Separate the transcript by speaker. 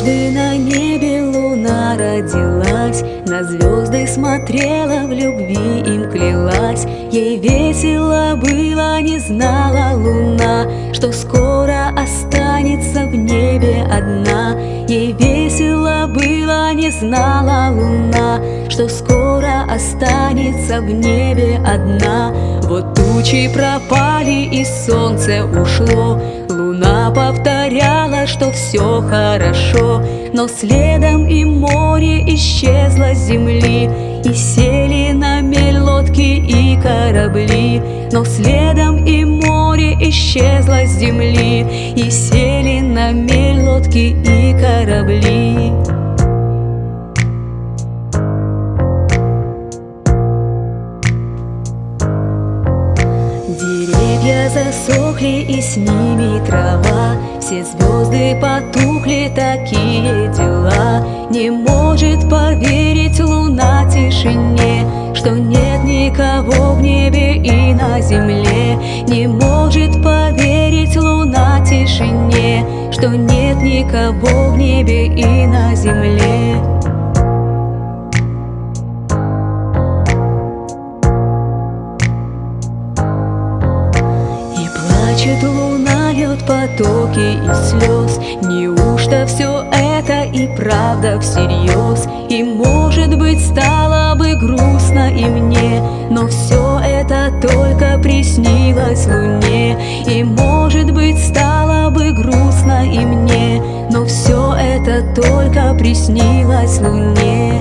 Speaker 1: Однажды на небе луна родилась, На звезды смотрела, в любви им клялась. Ей весело было, не знала луна, Что скоро останется в небе одна. Ей весело было, не знала луна, Что скоро останется в небе одна. Вот тучи пропали и солнце ушло, Луна повторяла, что все хорошо Но следом и море исчезло с земли И сели на мель лодки и корабли Но следом и море исчезло с земли И сели на мель лодки и корабли Деревья засохли и с ними трава. Все звезды потухли, такие дела. Не может поверить луна тишине Что нет никого в небе и на земле. Не может поверить луна тишине Что нет никого в небе и на земле Плачет луна, льет потоки и слез. Неужто все это и правда всерьез? И может быть стало бы грустно и мне Но все это только приснилось луне. И может быть стало бы грустно и мне Но все это только приснилось луне